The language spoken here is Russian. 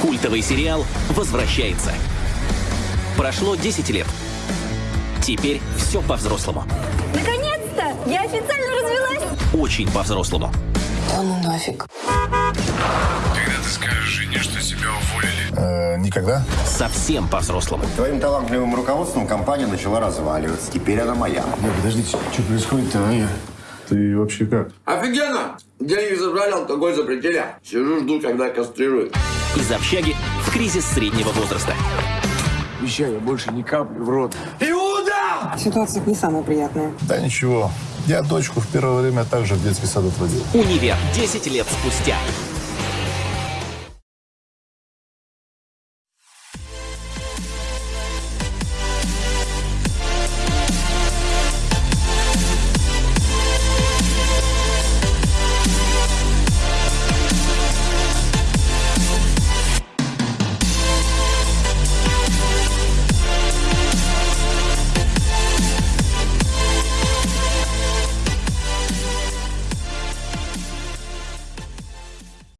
Культовый сериал возвращается. Прошло 10 лет. Теперь все по-взрослому. Наконец-то! Я официально развелась! Очень по-взрослому. Да ну нафиг. Когда ты скажешь жене, что тебя уволили? Э, никогда. Совсем по-взрослому. Твоим талантливым руководством компания начала разваливаться. Теперь она моя. Не, подождите, что происходит-то, а я? Ты вообще как? Офигенно! Деньги забрали, алкоголь запретили. Сижу, жду, когда кастрируют. Из общаги в кризис среднего возраста. Обещаю, я больше ни капли в рот. Ситуация не самая приятная. Да ничего. Я дочку в первое время также в детский сад отводил. Универ 10 лет спустя.